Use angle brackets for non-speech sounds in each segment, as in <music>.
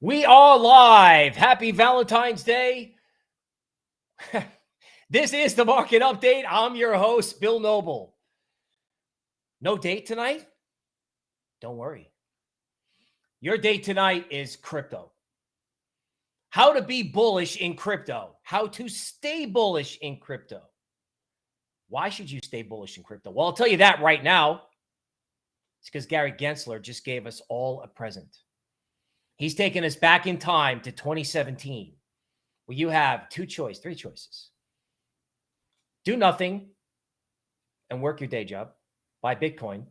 We are live. Happy Valentine's Day. <laughs> this is the market update. I'm your host, Bill Noble. No date tonight? Don't worry. Your date tonight is crypto. How to be bullish in crypto, how to stay bullish in crypto. Why should you stay bullish in crypto? Well, I'll tell you that right now. It's because Gary Gensler just gave us all a present. He's taken us back in time to 2017, where you have two choice, three choices. Do nothing and work your day job, buy Bitcoin,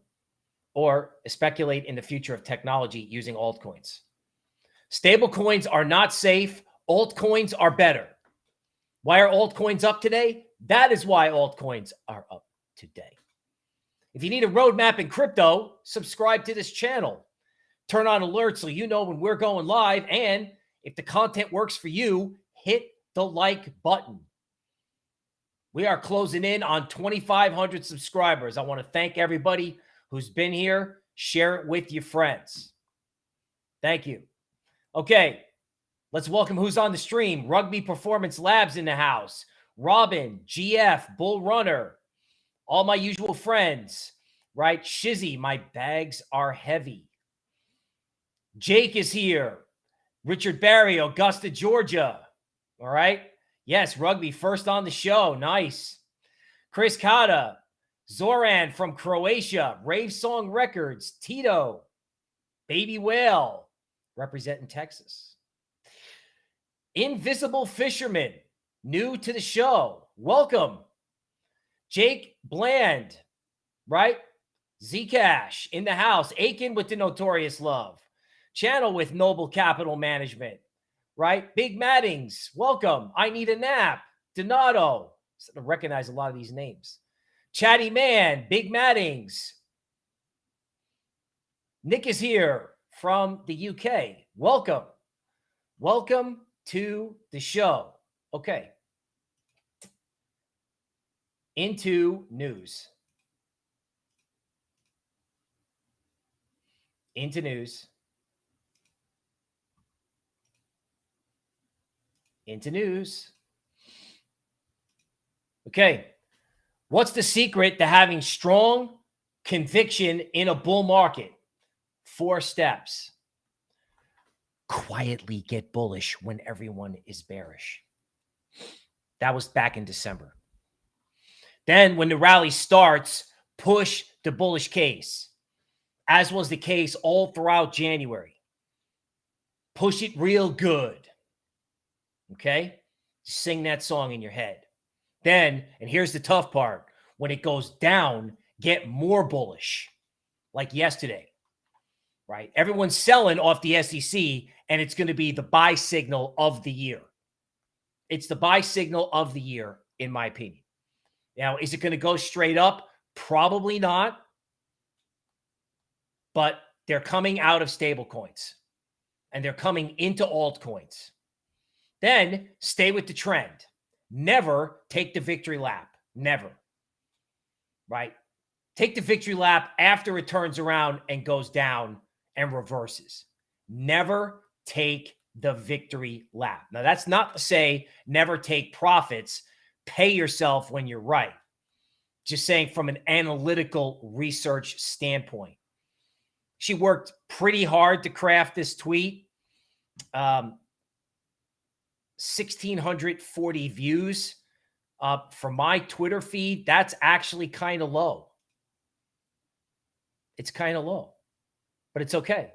or speculate in the future of technology using altcoins. Stable coins are not safe. Altcoins are better. Why are altcoins up today? That is why altcoins are up today. If you need a roadmap in crypto, subscribe to this channel. Turn on alerts so you know when we're going live. And if the content works for you, hit the like button. We are closing in on 2,500 subscribers. I want to thank everybody who's been here. Share it with your friends. Thank you. Okay, let's welcome who's on the stream. Rugby Performance Labs in the house. Robin, GF, Bull Runner, all my usual friends, right? Shizzy, my bags are heavy. Jake is here. Richard Barry, Augusta, Georgia. All right. Yes, rugby first on the show. Nice. Chris Kata, Zoran from Croatia, Rave Song Records, Tito, Baby Whale, representing Texas. Invisible Fisherman, new to the show. Welcome. Jake Bland, right? Zcash in the house. Aiken with the notorious love channel with Noble Capital Management, right? Big Maddings, welcome. I need a nap. Donato, I recognize a lot of these names. Chatty Man, Big Maddings. Nick is here from the UK. Welcome. Welcome to the show. Okay. Into news. Into news. Into news. Okay. What's the secret to having strong conviction in a bull market? Four steps. Quietly get bullish when everyone is bearish. That was back in December. Then, when the rally starts, push the bullish case, as was the case all throughout January. Push it real good. Okay. Sing that song in your head. Then, and here's the tough part when it goes down, get more bullish, like yesterday, right? Everyone's selling off the SEC, and it's going to be the buy signal of the year. It's the buy signal of the year, in my opinion. Now, is it going to go straight up? Probably not. But they're coming out of stable coins and they're coming into altcoins. Then stay with the trend. Never take the victory lap. Never. Right? Take the victory lap after it turns around and goes down and reverses. Never take the victory lap. Now, that's not to say never take profits. Pay yourself when you're right. Just saying from an analytical research standpoint. She worked pretty hard to craft this tweet. Um, 1,640 views uh, for my Twitter feed. That's actually kind of low. It's kind of low, but it's okay.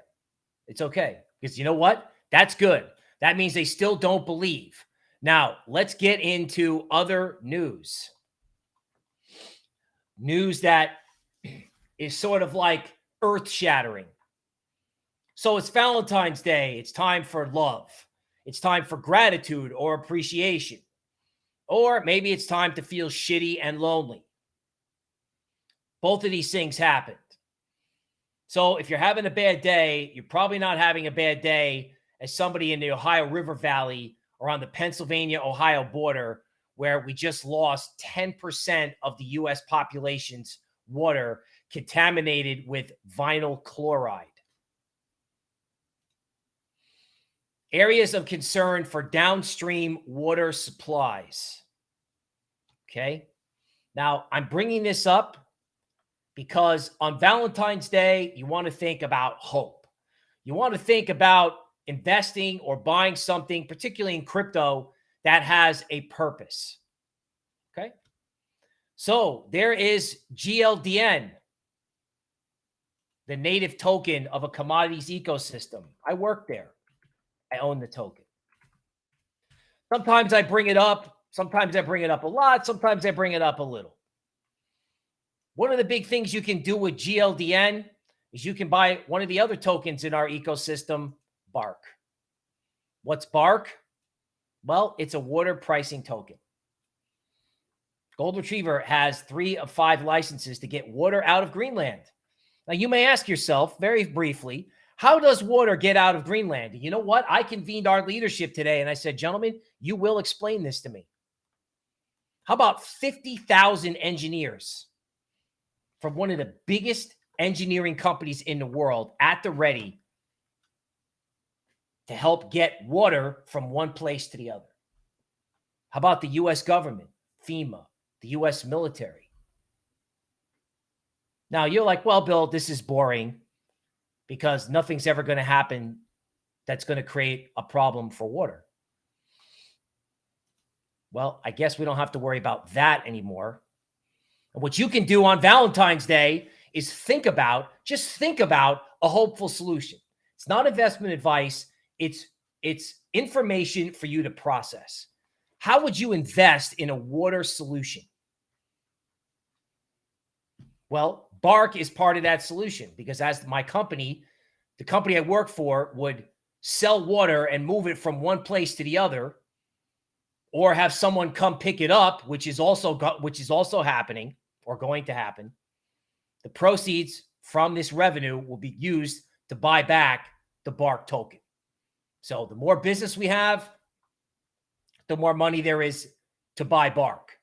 It's okay because you know what? That's good. That means they still don't believe. Now, let's get into other news. News that <clears throat> is sort of like earth shattering. So it's Valentine's Day. It's time for love. It's time for gratitude or appreciation. Or maybe it's time to feel shitty and lonely. Both of these things happened. So if you're having a bad day, you're probably not having a bad day as somebody in the Ohio River Valley or on the Pennsylvania Ohio border, where we just lost 10% of the US population's water contaminated with vinyl chloride. Areas of concern for downstream water supplies. Okay. Now, I'm bringing this up because on Valentine's Day, you want to think about hope. You want to think about investing or buying something, particularly in crypto, that has a purpose. Okay. So there is GLDN, the native token of a commodities ecosystem. I work there. I own the token. Sometimes I bring it up. Sometimes I bring it up a lot. Sometimes I bring it up a little. One of the big things you can do with GLDN is you can buy one of the other tokens in our ecosystem, Bark. What's Bark? Well, it's a water pricing token. Gold Retriever has three of five licenses to get water out of Greenland. Now, you may ask yourself very briefly, how does water get out of Greenland? You know what? I convened our leadership today and I said, gentlemen, you will explain this to me. How about 50,000 engineers from one of the biggest engineering companies in the world at the ready to help get water from one place to the other? How about the U.S. government, FEMA, the U.S. military? Now you're like, well, Bill, this is boring because nothing's ever going to happen that's going to create a problem for water. Well, I guess we don't have to worry about that anymore. And what you can do on Valentine's Day is think about, just think about a hopeful solution. It's not investment advice. It's, it's information for you to process. How would you invest in a water solution? Well, Bark is part of that solution because as my company, the company I work for would sell water and move it from one place to the other or have someone come pick it up, which is also which is also happening or going to happen. The proceeds from this revenue will be used to buy back the Bark token. So the more business we have, the more money there is to buy Bark.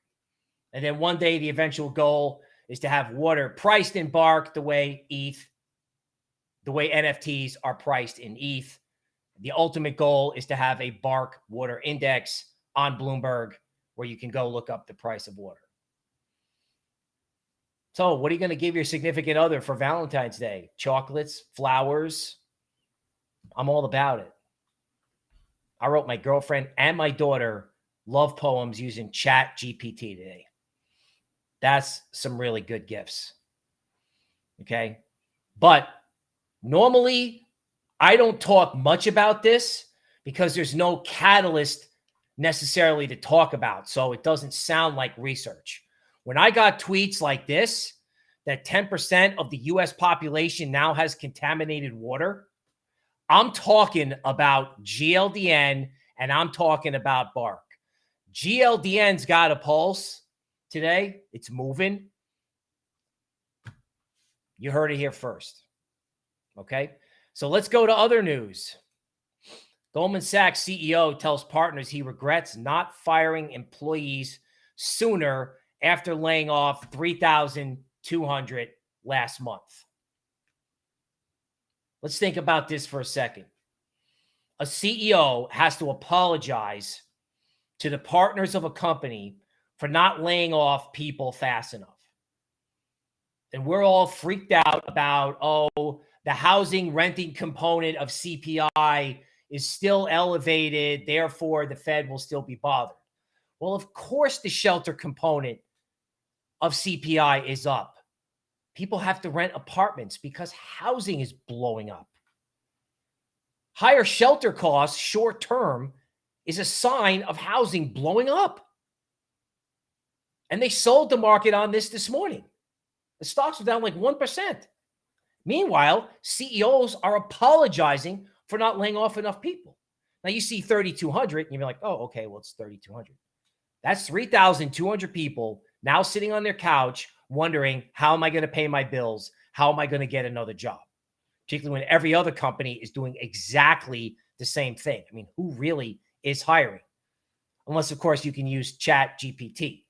And then one day the eventual goal is to have water priced in Bark the way ETH, the way NFTs are priced in ETH. The ultimate goal is to have a Bark water index on Bloomberg where you can go look up the price of water. So what are you going to give your significant other for Valentine's Day? Chocolates, flowers. I'm all about it. I wrote my girlfriend and my daughter love poems using chat GPT today. That's some really good gifts. Okay. But normally I don't talk much about this because there's no catalyst necessarily to talk about. So it doesn't sound like research. When I got tweets like this, that 10% of the US population now has contaminated water, I'm talking about GLDN and I'm talking about Bark. GLDN's got a pulse today. It's moving. You heard it here first. Okay. So let's go to other news. Goldman Sachs CEO tells partners he regrets not firing employees sooner after laying off 3,200 last month. Let's think about this for a second. A CEO has to apologize to the partners of a company for not laying off people fast enough. And we're all freaked out about, oh, the housing renting component of CPI is still elevated. Therefore, the Fed will still be bothered. Well, of course, the shelter component of CPI is up. People have to rent apartments because housing is blowing up. Higher shelter costs short term is a sign of housing blowing up. And they sold the market on this this morning. The stocks were down like 1%. Meanwhile, CEOs are apologizing for not laying off enough people. Now you see 3,200 and you're like, oh, okay, well, it's 3,200. That's 3,200 people now sitting on their couch wondering, how am I going to pay my bills? How am I going to get another job? Particularly when every other company is doing exactly the same thing. I mean, who really is hiring? Unless, of course, you can use Chat GPT.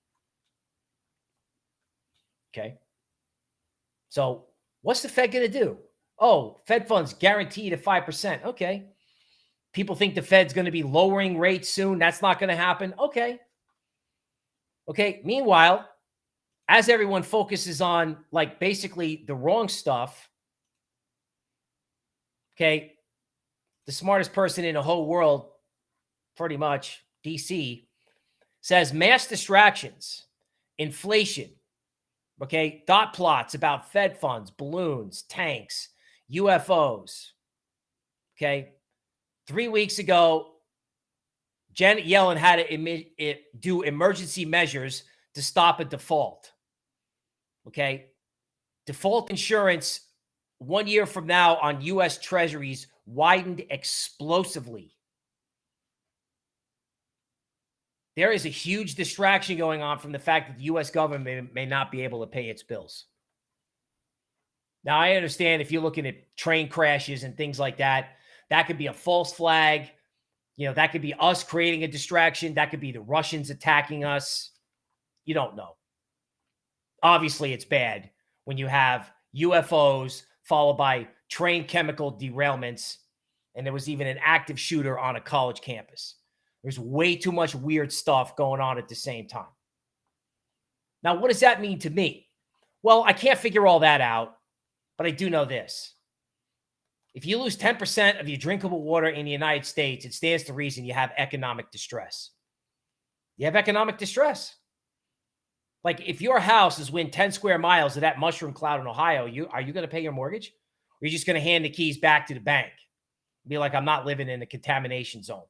Okay. So What's the Fed going to do? Oh, Fed funds guaranteed at 5%. Okay. People think the Fed's going to be lowering rates soon. That's not going to happen. Okay. Okay. Meanwhile, as everyone focuses on like basically the wrong stuff, okay, the smartest person in the whole world, pretty much, DC, says mass distractions, inflation, okay, dot plots about Fed funds, balloons, tanks, UFOs, okay, Three weeks ago, Janet Yellen had to do emergency measures to stop a default. Okay. Default insurance one year from now on U.S. treasuries widened explosively. There is a huge distraction going on from the fact that the U.S. government may, may not be able to pay its bills. Now, I understand if you're looking at train crashes and things like that, that could be a false flag. You know, that could be us creating a distraction. That could be the Russians attacking us. You don't know. Obviously, it's bad when you have UFOs followed by train chemical derailments. And there was even an active shooter on a college campus. There's way too much weird stuff going on at the same time. Now, what does that mean to me? Well, I can't figure all that out, but I do know this. If you lose 10% of your drinkable water in the United States, it stands to reason you have economic distress. You have economic distress. Like if your house is within 10 square miles of that mushroom cloud in Ohio, you are you going to pay your mortgage? Or are you just going to hand the keys back to the bank? Be like, I'm not living in the contamination zone.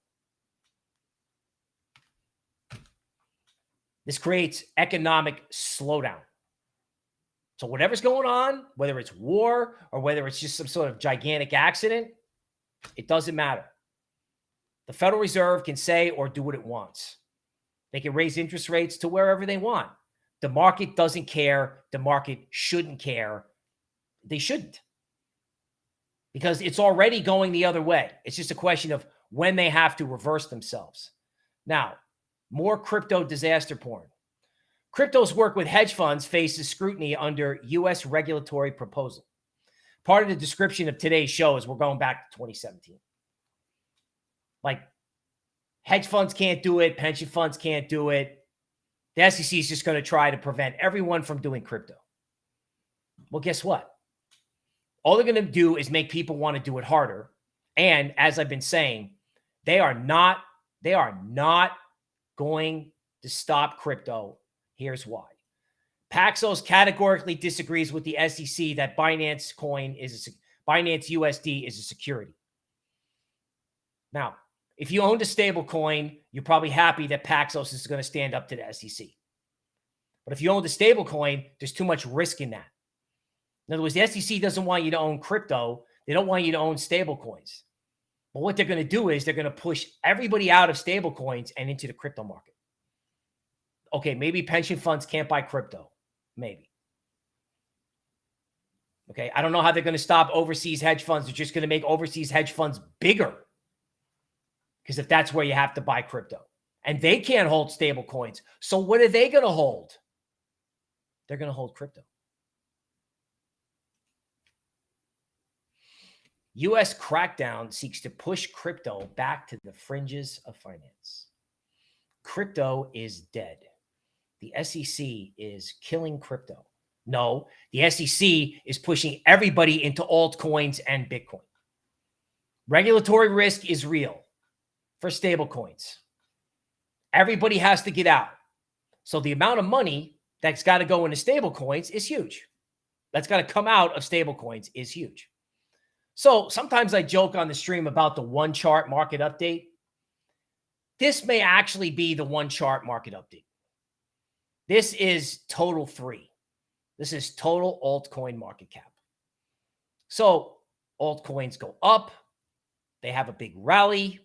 This creates economic slowdown. So whatever's going on, whether it's war or whether it's just some sort of gigantic accident, it doesn't matter. The Federal Reserve can say or do what it wants. They can raise interest rates to wherever they want. The market doesn't care. The market shouldn't care. They shouldn't. Because it's already going the other way. It's just a question of when they have to reverse themselves. Now, more crypto disaster porn. Crypto's work with hedge funds faces scrutiny under U.S. regulatory proposal. Part of the description of today's show is we're going back to 2017. Like hedge funds can't do it. Pension funds can't do it. The SEC is just going to try to prevent everyone from doing crypto. Well, guess what? All they're going to do is make people want to do it harder. And as I've been saying, they are not, they are not going to stop crypto Here's why. Paxos categorically disagrees with the SEC that Binance coin is a, Binance USD is a security. Now, if you owned a stable coin, you're probably happy that Paxos is going to stand up to the SEC. But if you own a stable coin, there's too much risk in that. In other words, the SEC doesn't want you to own crypto. They don't want you to own stable coins. But what they're going to do is they're going to push everybody out of stable coins and into the crypto market okay, maybe pension funds can't buy crypto. Maybe. Okay. I don't know how they're going to stop overseas hedge funds. They're just going to make overseas hedge funds bigger. Because if that's where you have to buy crypto and they can't hold stable coins. So what are they going to hold? They're going to hold crypto. U.S. crackdown seeks to push crypto back to the fringes of finance. Crypto is dead the SEC is killing crypto. No, the SEC is pushing everybody into altcoins and Bitcoin. Regulatory risk is real for stablecoins. Everybody has to get out. So the amount of money that's got to go into stablecoins is huge. That's got to come out of stablecoins is huge. So sometimes I joke on the stream about the one chart market update. This may actually be the one chart market update. This is total three. This is total altcoin market cap. So altcoins go up. They have a big rally.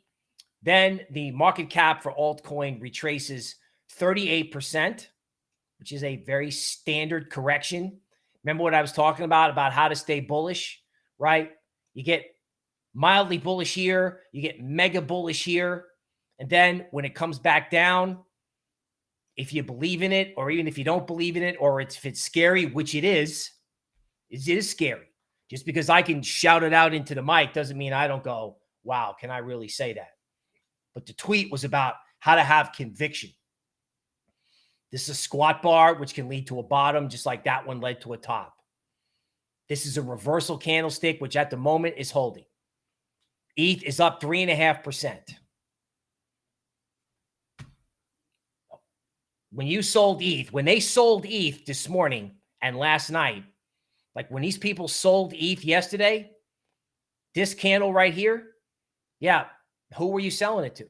Then the market cap for altcoin retraces 38%, which is a very standard correction. Remember what I was talking about, about how to stay bullish, right? You get mildly bullish here. You get mega bullish here. And then when it comes back down, if you believe in it, or even if you don't believe in it, or it's, if it's scary, which it is, it is scary. Just because I can shout it out into the mic doesn't mean I don't go, wow, can I really say that? But the tweet was about how to have conviction. This is a squat bar, which can lead to a bottom, just like that one led to a top. This is a reversal candlestick, which at the moment is holding. ETH is up three and a half percent. When you sold ETH, when they sold ETH this morning and last night, like when these people sold ETH yesterday, this candle right here, yeah, who were you selling it to?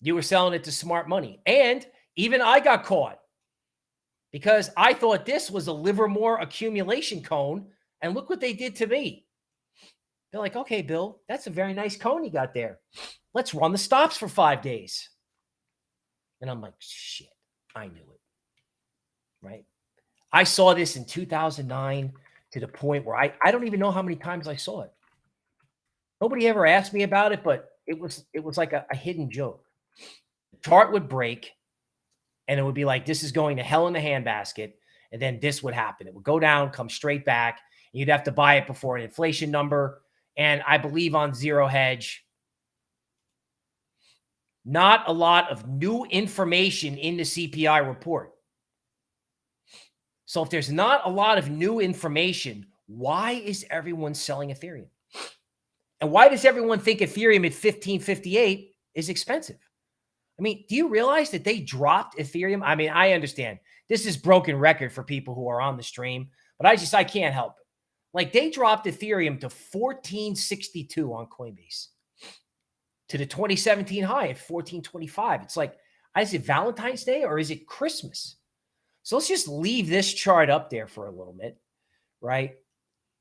You were selling it to smart money. And even I got caught because I thought this was a Livermore accumulation cone. And look what they did to me. They're like, okay, Bill, that's a very nice cone you got there. Let's run the stops for five days. And I'm like, shit, I knew it. Right. I saw this in 2009 to the point where I, I don't even know how many times I saw it. Nobody ever asked me about it, but it was it was like a, a hidden joke. The chart would break and it would be like, this is going to hell in the handbasket. And then this would happen. It would go down, come straight back. You'd have to buy it before an inflation number. And I believe on zero hedge, not a lot of new information in the CPI report. So if there's not a lot of new information, why is everyone selling Ethereum? And why does everyone think Ethereum at 1558 is expensive? I mean, do you realize that they dropped Ethereum? I mean, I understand this is broken record for people who are on the stream, but I just I can't help it. Like they dropped Ethereum to 1462 on Coinbase to the 2017 high at 1425. It's like, is it Valentine's Day or is it Christmas? So let's just leave this chart up there for a little bit, right?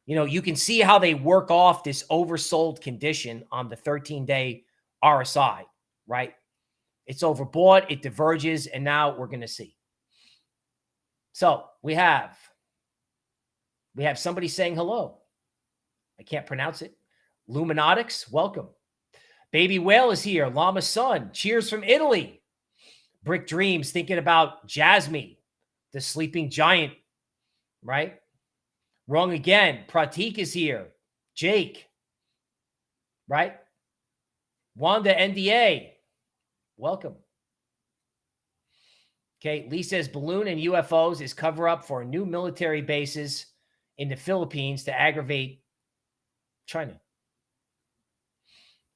You know, you can see how they work off this oversold condition on the 13 day RSI, right? It's overbought, it diverges, and now we're going to see. So we have we have somebody saying hello. I can't pronounce it. Luminatics, welcome. Baby Whale is here. Llama Sun, cheers from Italy. Brick Dreams thinking about Jasmy, the sleeping giant, right? Wrong again. Pratik is here. Jake, right? Wanda NDA, Welcome. Okay, Lee says balloon and UFOs is cover up for new military bases in the Philippines to aggravate China.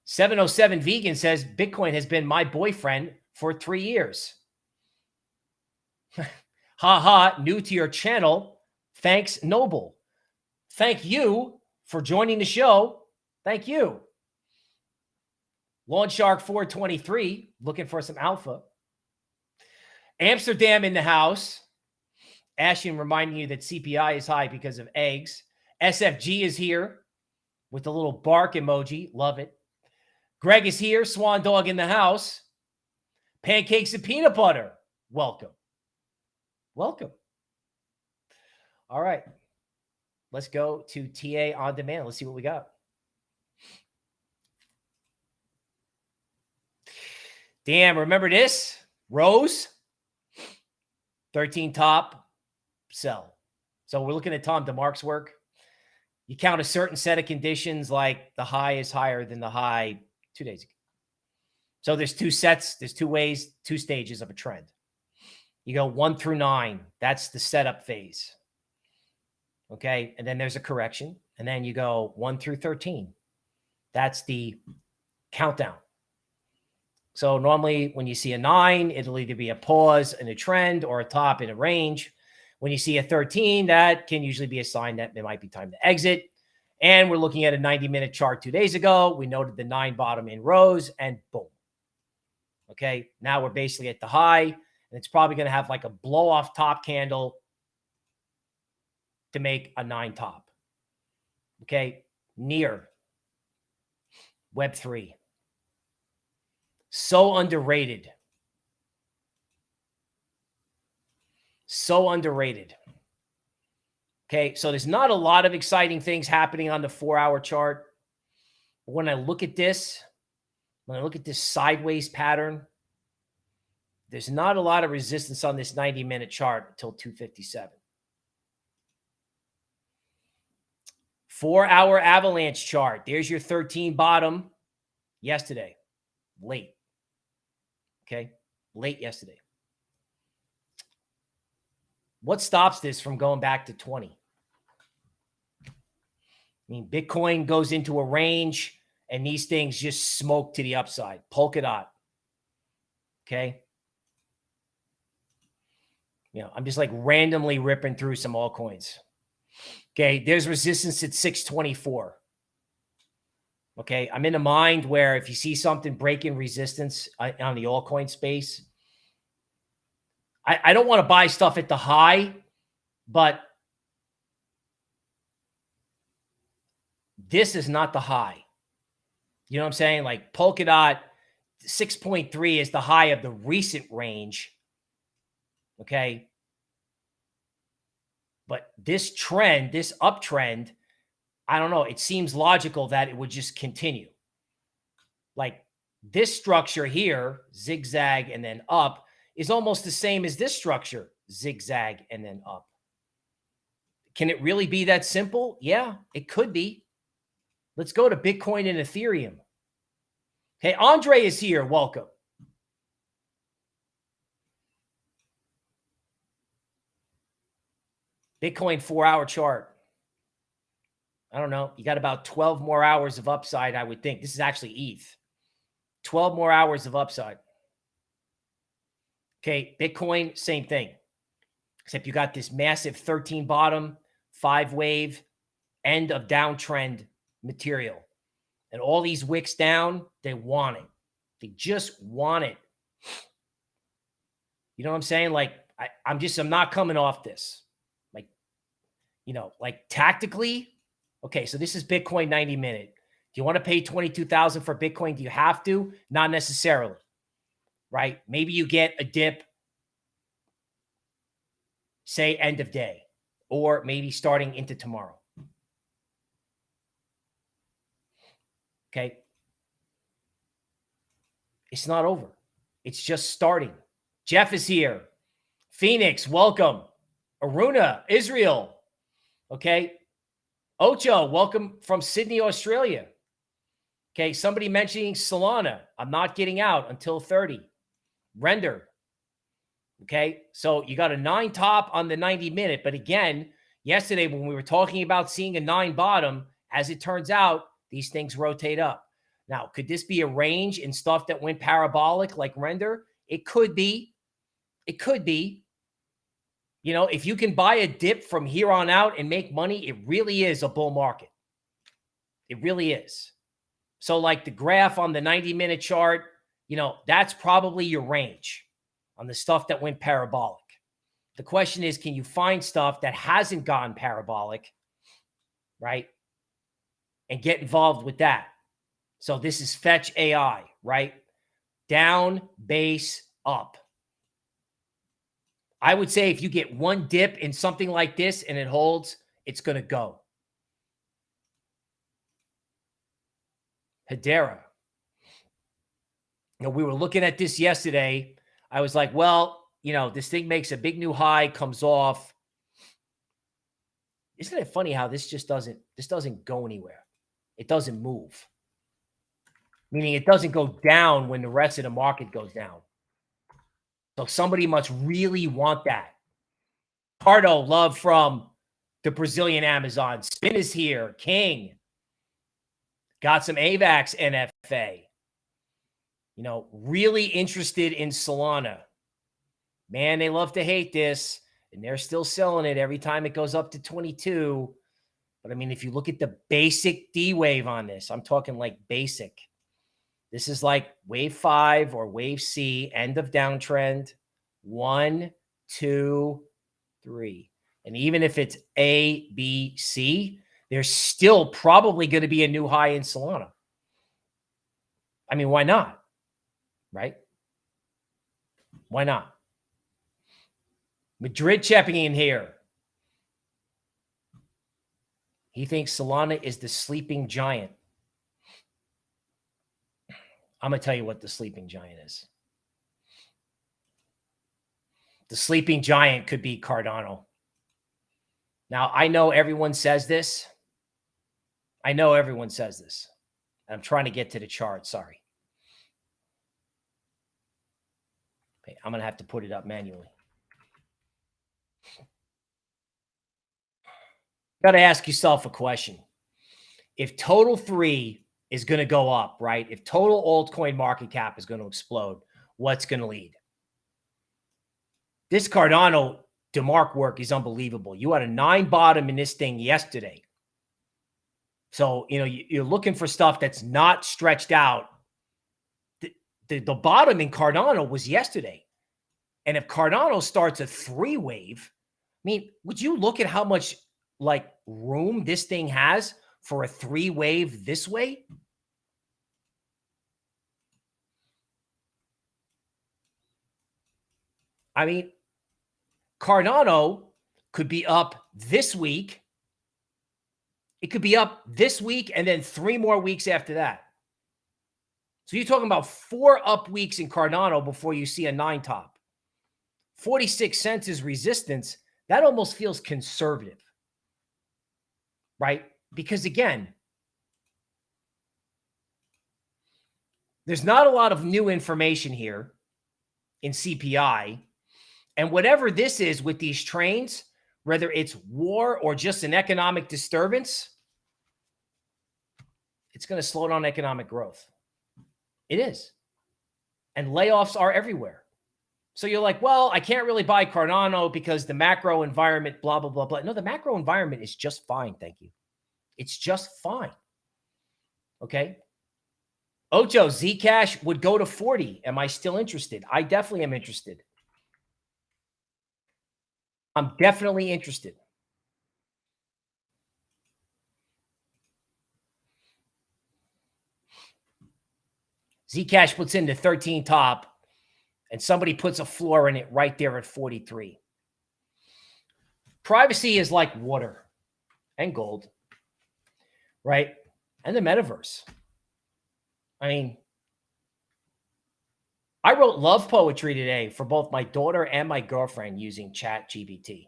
707 Vegan says Bitcoin has been my boyfriend for three years. <laughs> ha ha, new to your channel. Thanks, Noble. Thank you for joining the show. Thank you. Lawn Shark 423, looking for some alpha. Amsterdam in the house. Ashton reminding you that CPI is high because of eggs. SFG is here with the little bark emoji. Love it. Greg is here. Swan Dog in the house. Pancakes and peanut butter. Welcome. Welcome. All right. Let's go to TA on demand. Let's see what we got. Damn, remember this? Rose, 13 top, sell. So we're looking at Tom DeMark's work. You count a certain set of conditions like the high is higher than the high two days ago. So there's two sets, there's two ways, two stages of a trend. You go one through nine. That's the setup phase. Okay. And then there's a correction. And then you go one through 13. That's the countdown. So normally when you see a nine, it'll either be a pause in a trend or a top in a range. When you see a 13, that can usually be a sign that it might be time to exit. And we're looking at a 90 minute chart two days ago. We noted the nine bottom in Rose and boom. Okay. Now we're basically at the high and it's probably going to have like a blow off top candle to make a nine top. Okay. Near Web3. So underrated. So underrated. Okay, so there's not a lot of exciting things happening on the four hour chart. But when I look at this, when I look at this sideways pattern, there's not a lot of resistance on this 90 minute chart until 257. Four hour avalanche chart. There's your 13 bottom yesterday, late. Okay. Late yesterday. What stops this from going back to 20? I mean, Bitcoin goes into a range and these things just smoke to the upside. Polkadot. Okay. You know, I'm just like randomly ripping through some altcoins. Okay. There's resistance at 624. Okay. I'm in a mind where if you see something breaking resistance uh, on the altcoin space, I, I don't want to buy stuff at the high, but this is not the high. You know what I'm saying? Like Polkadot 6.3 is the high of the recent range. Okay. But this trend, this uptrend, I don't know. It seems logical that it would just continue. Like this structure here, zigzag and then up, is almost the same as this structure, zigzag and then up. Can it really be that simple? Yeah, it could be. Let's go to Bitcoin and Ethereum. Hey, Andre is here. Welcome. Bitcoin four hour chart. I don't know. You got about 12 more hours of upside, I would think. This is actually ETH. 12 more hours of upside. Okay, Bitcoin, same thing. Except you got this massive 13 bottom, five wave, end of downtrend material. And all these wicks down, they want it. They just want it. You know what I'm saying? Like, I, I'm just, I'm not coming off this. Like, you know, like tactically, okay, so this is Bitcoin 90 minute. Do you want to pay 22,000 for Bitcoin? Do you have to? Not necessarily right? Maybe you get a dip, say end of day, or maybe starting into tomorrow. Okay. It's not over. It's just starting. Jeff is here. Phoenix, welcome. Aruna, Israel. Okay. Ocho, welcome from Sydney, Australia. Okay. Somebody mentioning Solana. I'm not getting out until 30 render. Okay. So you got a nine top on the 90 minute. But again, yesterday when we were talking about seeing a nine bottom, as it turns out, these things rotate up. Now, could this be a range in stuff that went parabolic like render? It could be. It could be. You know, if you can buy a dip from here on out and make money, it really is a bull market. It really is. So like the graph on the 90 minute chart, you know, that's probably your range on the stuff that went parabolic. The question is, can you find stuff that hasn't gone parabolic, right? And get involved with that. So this is fetch AI, right? Down, base, up. I would say if you get one dip in something like this and it holds, it's going to go. Hedera know, we were looking at this yesterday. I was like, well, you know, this thing makes a big new high, comes off. Isn't it funny how this just doesn't this doesn't go anywhere? It doesn't move. Meaning it doesn't go down when the rest of the market goes down. So somebody must really want that. Pardo, love from the Brazilian Amazon. Spin is here. King. Got some AVAX NFA you know, really interested in Solana. Man, they love to hate this, and they're still selling it every time it goes up to 22. But I mean, if you look at the basic D wave on this, I'm talking like basic. This is like wave five or wave C, end of downtrend. One, two, three. And even if it's A, B, C, there's still probably going to be a new high in Solana. I mean, why not? right? Why not? Madrid checking in here. He thinks Solana is the sleeping giant. I'm going to tell you what the sleeping giant is. The sleeping giant could be Cardano. Now, I know everyone says this, I know everyone says this. I'm trying to get to the chart. Sorry. Okay, I'm going to have to put it up manually. Got to ask yourself a question. If total three is going to go up, right? If total altcoin market cap is going to explode, what's going to lead? This Cardano DeMark work is unbelievable. You had a nine bottom in this thing yesterday. So, you know, you're looking for stuff that's not stretched out. The, the, the bottom in Cardano was yesterday. And if Cardano starts a three wave, I mean, would you look at how much like room this thing has for a three wave this way? I mean, Cardano could be up this week. It could be up this week and then three more weeks after that. So you're talking about four up weeks in Cardano before you see a nine top. 46 cents is resistance. That almost feels conservative, right? Because again, there's not a lot of new information here in CPI and whatever this is with these trains, whether it's war or just an economic disturbance, it's going to slow down economic growth. It is. And layoffs are everywhere. So you're like, well, I can't really buy Cardano because the macro environment, blah, blah, blah, blah. No, the macro environment is just fine. Thank you. It's just fine. Okay. Ocho, Zcash would go to 40. Am I still interested? I definitely am interested. I'm definitely interested. Zcash puts in the 13 top and somebody puts a floor in it right there at 43. Privacy is like water and gold, right? And the metaverse. I mean, I wrote love poetry today for both my daughter and my girlfriend using Chat GPT.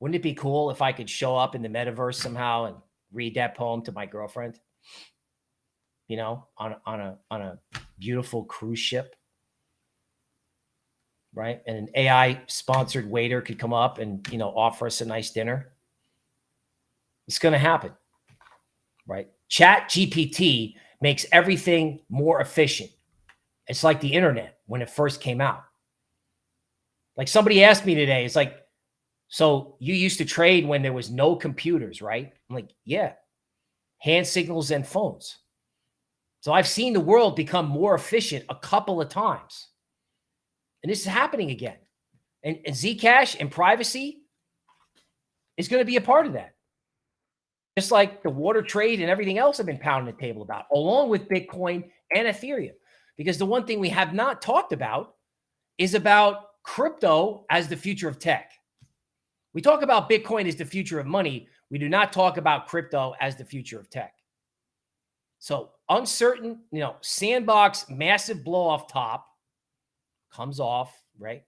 Wouldn't it be cool if I could show up in the metaverse somehow and read that poem to my girlfriend? You know, on on a on a beautiful cruise ship, right? And an AI sponsored waiter could come up and you know offer us a nice dinner. It's going to happen, right? Chat GPT makes everything more efficient it's like the internet when it first came out. Like somebody asked me today, it's like, so you used to trade when there was no computers, right? I'm like, yeah, hand signals and phones. So I've seen the world become more efficient a couple of times. And this is happening again. And, and Zcash and privacy is going to be a part of that. Just like the water trade and everything else I've been pounding the table about, along with Bitcoin and Ethereum. Because the one thing we have not talked about is about crypto as the future of tech. We talk about Bitcoin as the future of money. We do not talk about crypto as the future of tech. So uncertain, you know, sandbox, massive blow off top comes off, right?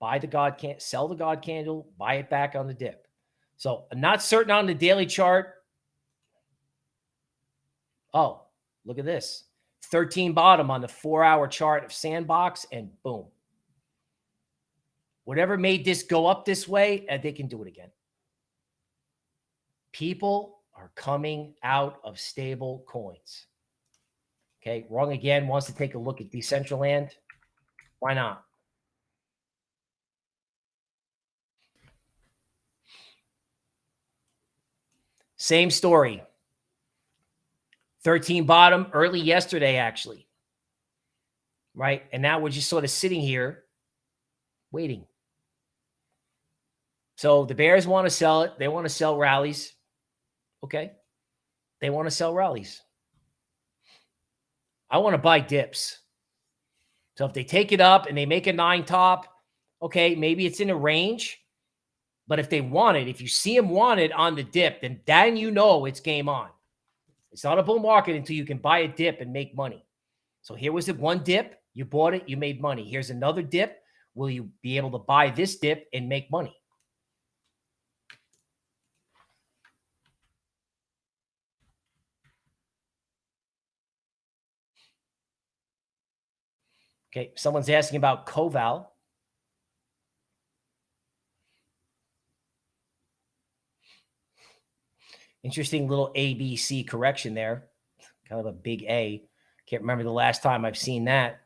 Buy the God can sell the God candle, buy it back on the dip. So I'm not certain on the daily chart. Oh, look at this. 13 bottom on the four hour chart of Sandbox, and boom. Whatever made this go up this way, and they can do it again. People are coming out of stable coins. Okay, wrong again wants to take a look at Decentraland. Why not? Same story. 13 bottom early yesterday, actually. Right. And now we're just sort of sitting here waiting. So the Bears want to sell it. They want to sell rallies. Okay. They want to sell rallies. I want to buy dips. So if they take it up and they make a nine top, okay, maybe it's in a range. But if they want it, if you see them want it on the dip, then then you know it's game on. It's not a bull market until you can buy a dip and make money. So here was the one dip. You bought it, you made money. Here's another dip. Will you be able to buy this dip and make money? Okay, someone's asking about Coval. Interesting little ABC correction there. Kind of a big A. Can't remember the last time I've seen that.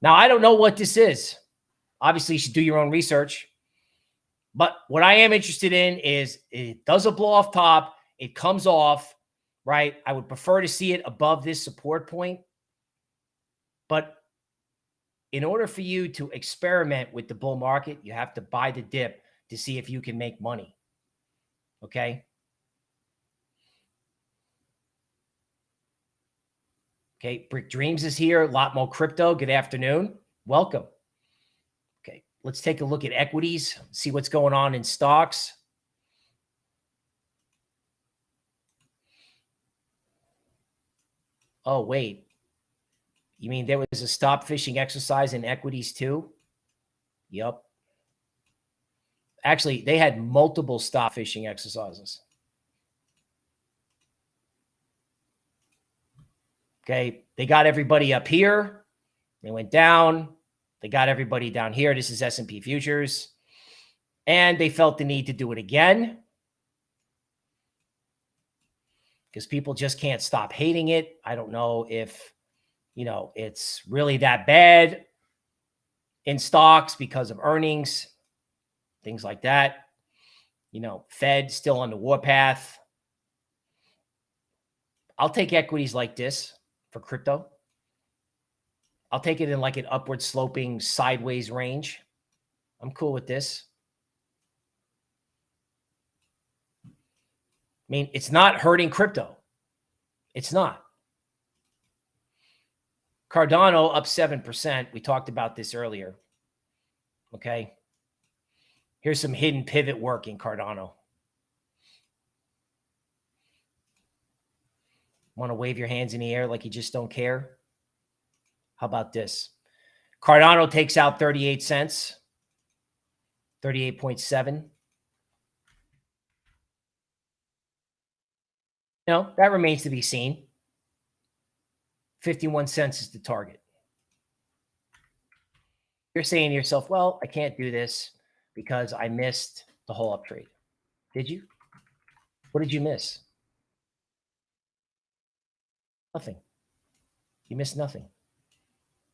Now, I don't know what this is. Obviously, you should do your own research. But what I am interested in is it does a blow off top. It comes off, right? I would prefer to see it above this support point. But in order for you to experiment with the bull market, you have to buy the dip to see if you can make money. Okay. Okay. Brick Dreams is here. A lot more crypto. Good afternoon. Welcome. Okay. Let's take a look at equities, see what's going on in stocks. Oh, wait. You mean there was a stop fishing exercise in equities too? Yep. Actually, they had multiple stop fishing exercises. Okay. They got everybody up here. They went down. They got everybody down here. This is S&P futures. And they felt the need to do it again because people just can't stop hating it. I don't know if you know, it's really that bad in stocks because of earnings, things like that. You know, Fed still on the warpath. I'll take equities like this for crypto. I'll take it in like an upward sloping sideways range. I'm cool with this. I mean, it's not hurting crypto. It's not. Cardano up 7%. We talked about this earlier. Okay. Here's some hidden pivot work in Cardano. Want to wave your hands in the air like you just don't care? How about this? Cardano takes out 38 cents, 38.7. No, that remains to be seen. 51 cents is the target. You're saying to yourself, well, I can't do this because I missed the whole up trade. Did you? What did you miss? Nothing. You missed nothing.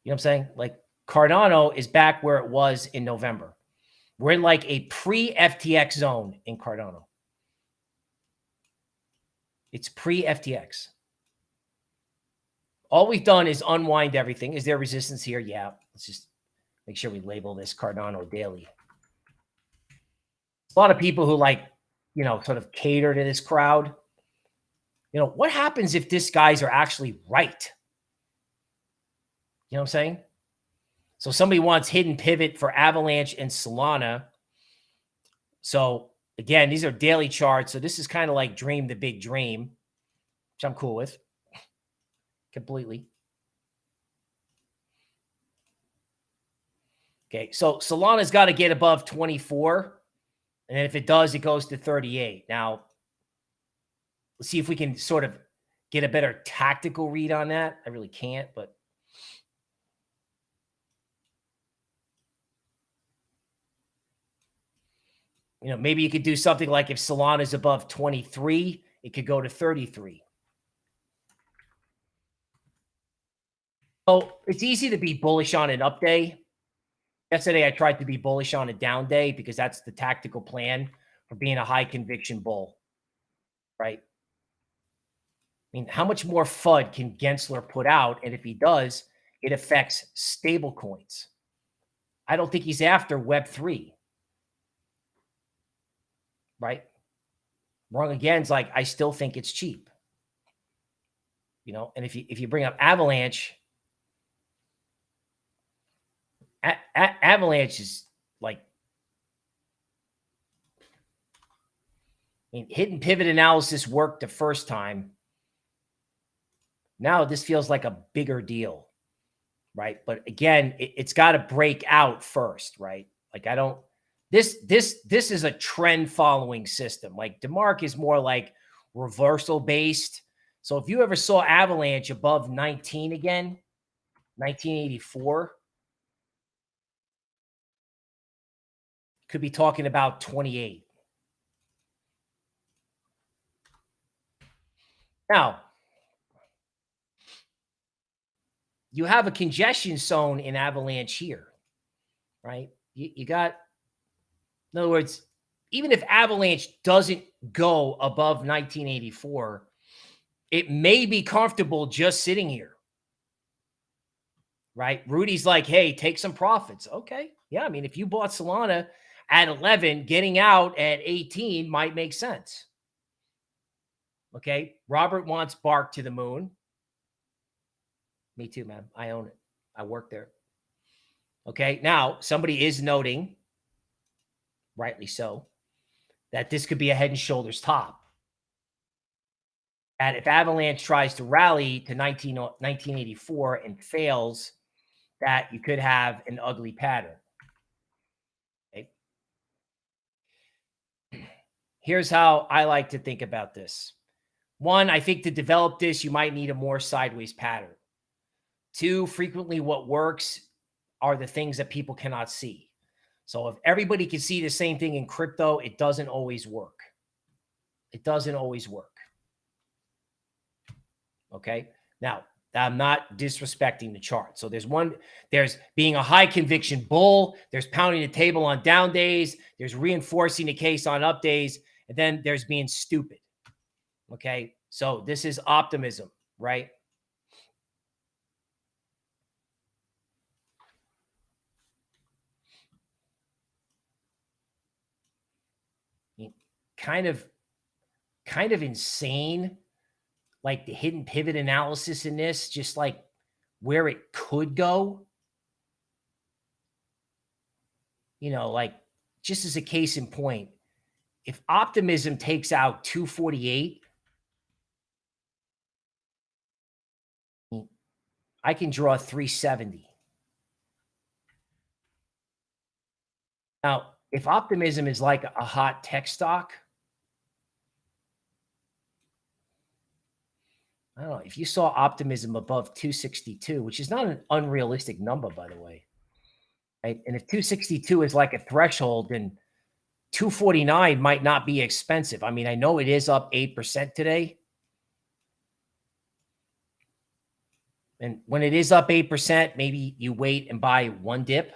You know what I'm saying? Like Cardano is back where it was in November. We're in like a pre-FTX zone in Cardano. It's pre-FTX. All we've done is unwind everything. Is there resistance here? Yeah. Let's just make sure we label this Cardano daily. A lot of people who like, you know, sort of cater to this crowd. You know, what happens if these guys are actually right? You know what I'm saying? So somebody wants hidden pivot for Avalanche and Solana. So again, these are daily charts. So this is kind of like dream the big dream, which I'm cool with completely. Okay, so Solana's got to get above 24. And if it does, it goes to 38. Now, see if we can sort of get a better tactical read on that. I really can't, but you know, maybe you could do something like if Solana is above 23, it could go to 33. So it's easy to be bullish on an up day. Yesterday, I tried to be bullish on a down day because that's the tactical plan for being a high conviction bull, right? I mean, how much more FUD can Gensler put out? And if he does, it affects stable coins. I don't think he's after Web3, right? Wrong again is like, I still think it's cheap. You know, and if you if you bring up Avalanche, a a Avalanche is like I mean, hidden pivot analysis worked the first time. Now this feels like a bigger deal, right? But again, it, it's got to break out first, right? Like I don't. This this this is a trend following system. Like DeMark is more like reversal based. So if you ever saw Avalanche above 19 again, 1984. Could be talking about 28. Now, you have a congestion zone in Avalanche here, right? You, you got, in other words, even if Avalanche doesn't go above 1984, it may be comfortable just sitting here. Right? Rudy's like, hey, take some profits. Okay. Yeah. I mean, if you bought Solana at 11, getting out at 18 might make sense. Okay. Robert wants Bark to the moon. Me too, man. I own it. I work there. Okay. Now, somebody is noting, rightly so, that this could be a head and shoulders top. And if Avalanche tries to rally to 19, 1984 and fails, that you could have an ugly pattern. Okay. <clears throat> Here's how I like to think about this. One, I think to develop this, you might need a more sideways pattern. Two, frequently what works are the things that people cannot see. So if everybody can see the same thing in crypto, it doesn't always work. It doesn't always work. Okay. Now, I'm not disrespecting the chart. So there's one, there's being a high conviction bull, there's pounding the table on down days, there's reinforcing the case on up days, and then there's being stupid. Okay. So this is optimism, right? Kind of, kind of insane like the hidden pivot analysis in this, just like where it could go. You know, like just as a case in point, if optimism takes out 248, I can draw 370. Now, if optimism is like a hot tech stock, I don't know if you saw optimism above 262, which is not an unrealistic number, by the way. Right? And if 262 is like a threshold, then 249 might not be expensive. I mean, I know it is up 8% today. And when it is up 8%, maybe you wait and buy one dip. If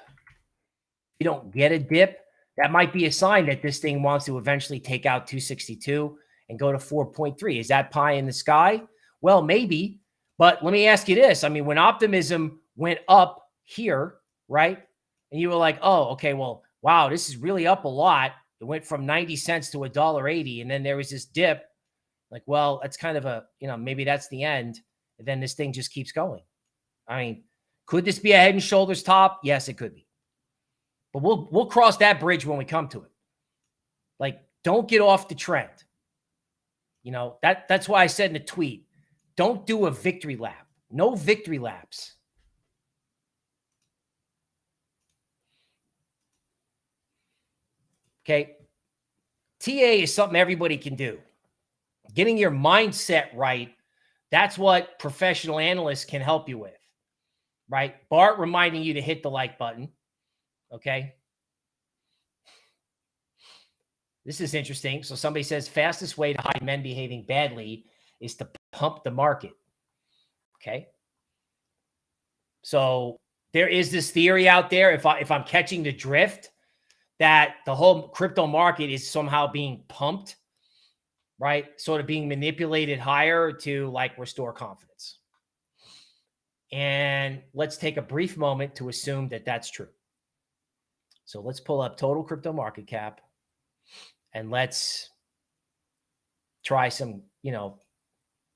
you don't get a dip, that might be a sign that this thing wants to eventually take out 262 and go to 4.3. Is that pie in the sky? Well, maybe, but let me ask you this. I mean, when optimism went up here, right? And you were like, oh, okay, well, wow, this is really up a lot. It went from 90 cents to a dollar 80. And then there was this dip. Like, well, that's kind of a, you know, maybe that's the end. And then this thing just keeps going. I mean, could this be a head and shoulders top? Yes, it could be. But we'll we'll cross that bridge when we come to it. Like, don't get off the trend. You know, that that's why I said in the tweet, don't do a victory lap. No victory laps. Okay. TA is something everybody can do. Getting your mindset right, that's what professional analysts can help you with. Right? Bart reminding you to hit the like button. Okay. This is interesting. So somebody says fastest way to hide men behaving badly is to pump the market. Okay. So there is this theory out there, if I if I'm catching the drift, that the whole crypto market is somehow being pumped, right? Sort of being manipulated higher to like restore confidence. And let's take a brief moment to assume that that's true. So let's pull up total crypto market cap and let's try some, you know,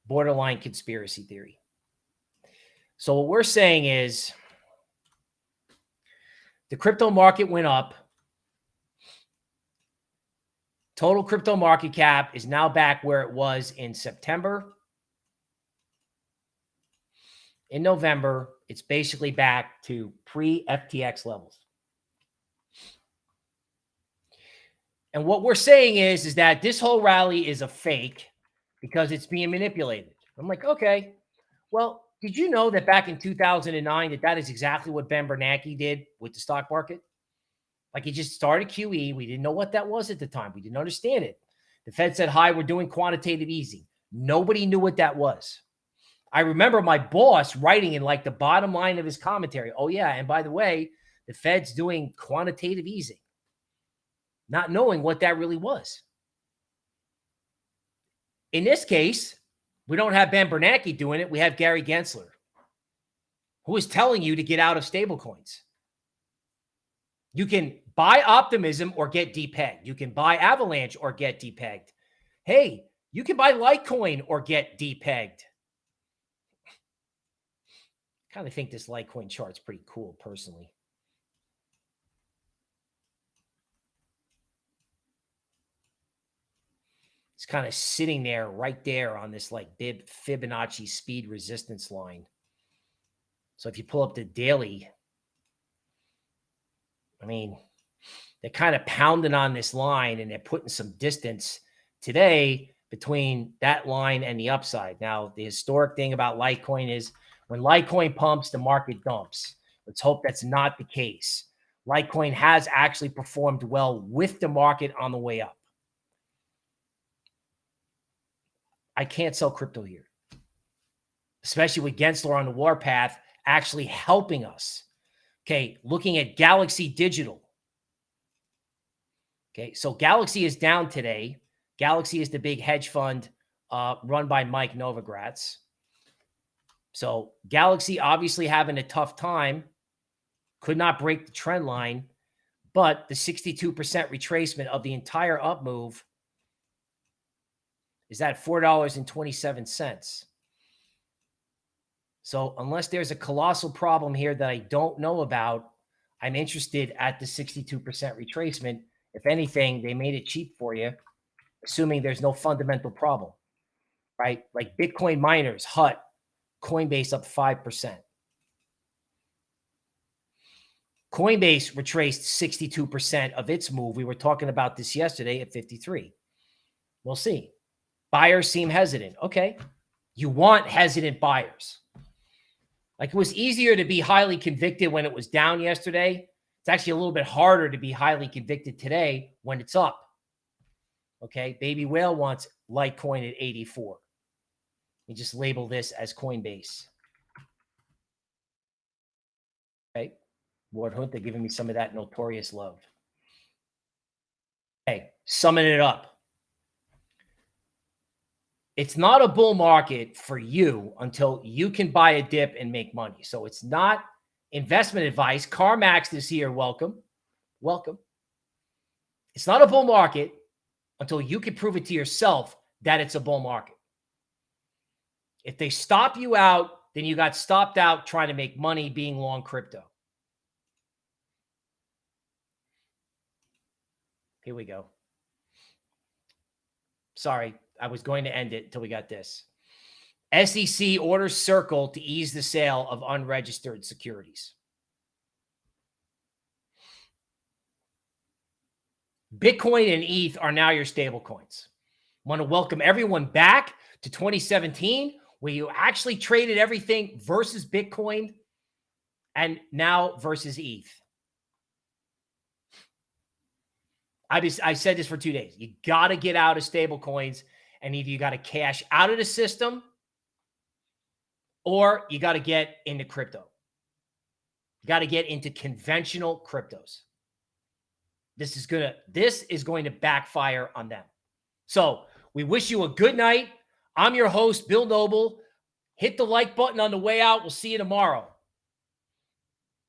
borderline conspiracy theory. So what we're saying is the crypto market went up. Total crypto market cap is now back where it was in September. In November, it's basically back to pre-FTX levels. And what we're saying is, is that this whole rally is a fake because it's being manipulated. I'm like, okay, well, Did you know that back in 2009 that that is exactly what Ben Bernanke did with the stock market? Like he just started QE. We didn't know what that was at the time. We didn't understand it. The Fed said, hi, we're doing quantitative easing. Nobody knew what that was. I remember my boss writing in like the bottom line of his commentary. Oh, yeah. And by the way, the Fed's doing quantitative easing, not knowing what that really was. In this case, we don't have Ben Bernanke doing it. We have Gary Gensler, who is telling you to get out of stablecoins. You can buy Optimism or get depegged. You can buy Avalanche or get depegged. Hey, you can buy Litecoin or get depegged. kind of think this Litecoin chart's pretty cool personally. It's kind of sitting there right there on this like bib Fibonacci speed resistance line. So if you pull up the daily, I mean, they're kind of pounding on this line and they're putting some distance today between that line and the upside. Now, the historic thing about Litecoin is when Litecoin pumps, the market dumps. Let's hope that's not the case. Litecoin has actually performed well with the market on the way up. I can't sell crypto here, especially with Gensler on the warpath actually helping us. Okay, looking at Galaxy Digital. Okay, so Galaxy is down today. Galaxy is the big hedge fund uh, run by Mike Novogratz. So Galaxy obviously having a tough time, could not break the trend line, but the 62% retracement of the entire up move is at $4.27. So unless there's a colossal problem here that I don't know about, I'm interested at the 62% retracement. If anything, they made it cheap for you, assuming there's no fundamental problem, right? Like Bitcoin miners, HUT, Coinbase up 5%. Coinbase retraced 62% of its move. We were talking about this yesterday at 53. We'll see. Buyers seem hesitant. Okay. You want hesitant buyers. Like it was easier to be highly convicted when it was down yesterday. It's actually a little bit harder to be highly convicted today when it's up. Okay. Baby Whale wants Litecoin at 84. You just label this as Coinbase. Okay. Lord Hunt, they're giving me some of that notorious love. Okay. Summing it up it's not a bull market for you until you can buy a dip and make money. So it's not investment advice. CarMax is here. Welcome. Welcome. It's not a bull market until you can prove it to yourself that it's a bull market. If they stop you out, then you got stopped out trying to make money being long crypto. Here we go. Sorry, I was going to end it until we got this. SEC orders Circle to ease the sale of unregistered securities. Bitcoin and ETH are now your stable coins. Want to welcome everyone back to 2017, where you actually traded everything versus Bitcoin and now versus ETH. I just I said this for two days. You got to get out of stable coins and either you got to cash out of the system or you got to get into crypto. You got to get into conventional cryptos. This is gonna this is going to backfire on them. So we wish you a good night. I'm your host, Bill Noble. Hit the like button on the way out. We'll see you tomorrow.